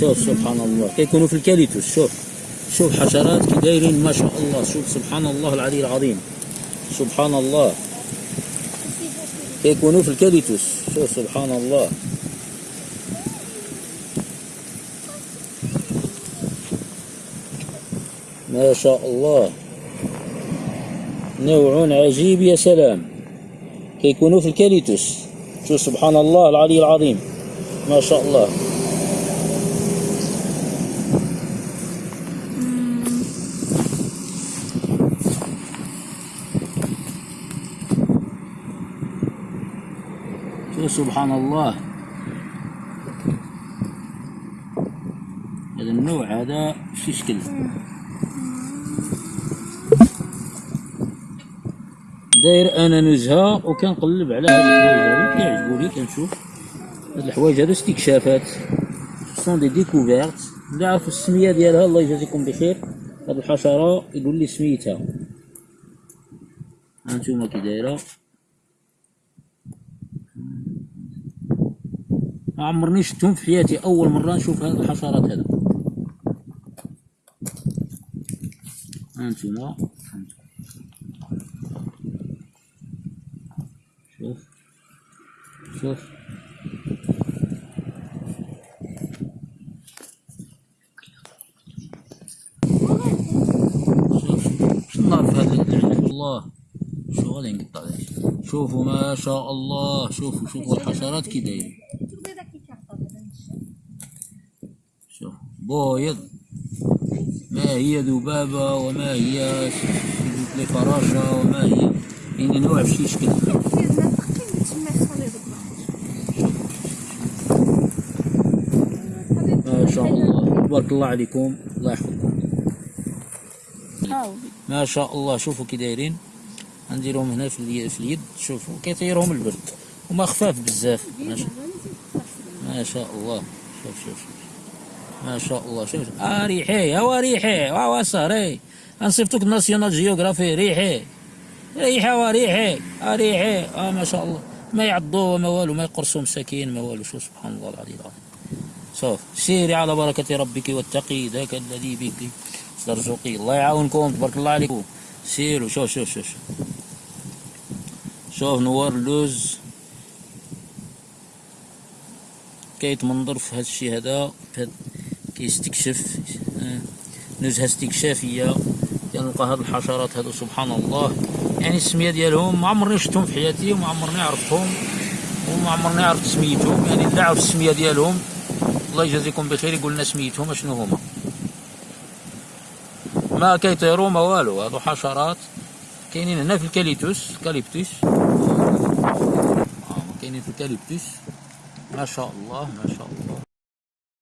شوف سبحان الله. كيكونوا في الكاليتوس شوف. شوف حشرات كي دايرين ما شاء الله. شوف سبحان الله العلي العظيم. سبحان الله. كيكونوا في الكاليتوس شوف سبحان الله. ما شاء الله. نوع عجيب يا سلام. كيكونوا في الكاليتوس شوف سبحان الله العلي العظيم. ما شاء الله. شوف سبحان الله هذا النوع هذا شي شكل؟ داير أنا نزهة وكنقلب على هاد الحوايج هادو كيعجبوني كنشوف. هاد الحوايج هادو استكشافات. sont des découvertes اللي عرفوا السمية ديالها الله يجازيكم بخير. هاد الحشرة يقول لي سميتها. هانتوما كي دايرة. ما عمرني شفتهم في حياتي أول مرة نشوف هاد الحشرات هذا. هانتوما شوف. شوف. شوف. شو النار في هذا؟ العنب والله شو غادي نقطع شوفوا ما شاء الله. شوفوا شوفوا الحشرات كي دايرين. بويض ما هي ذبابة وما هي فراشة وما هي. يعني نوع بشي شكل ما شاء الله. تبارك الله عليكم. الله يحفظكم. ما شاء الله. شوفوا كي دايرين. غنديرهم هنا في اليد, شوفوا. كيطيرهم البرد. هما خفاف بزاف. ما شاء الله. شوف شوف شوف. ما شاء الله. شوف آه ريحي هوا ريحي هوا صهري انصفتك ناسيونال جيوغرافي ريحي. ريحي وريحي آه ريحي. آه ما شاء الله. ما يعضوا ما والو ما يقرصوا مساكين ما والو. شو سبحان الله العلي العظيم. شوف سيري على بركة ربك واتقي ذاك الذي بك ترزقي الله يعاونكم تبارك الله عليكم. سيروا شوف شوف شوف شوف, شوف نوار اللوز كيتمنظر في هذا الشيء هذا. كيستكشف آه، نزهة استكشافية كنلقى هاد الحشرات هادو سبحان الله. يعني السمية ديالهم ما عمرني شفتهم في حياتي وما عمرني عرفتهم وما عمرني عرفت سميتهم. يعني اللي عرف السمية ديالهم الله يجازيكم بخير يقول لنا سميتهم شنو هما. ما كيطيروا ما والو. هادو حشرات كاينين هنا في الكاليتوس كاليبتوس آه، كاينين في الكاليبتوس. ما شاء الله ما شاء الله.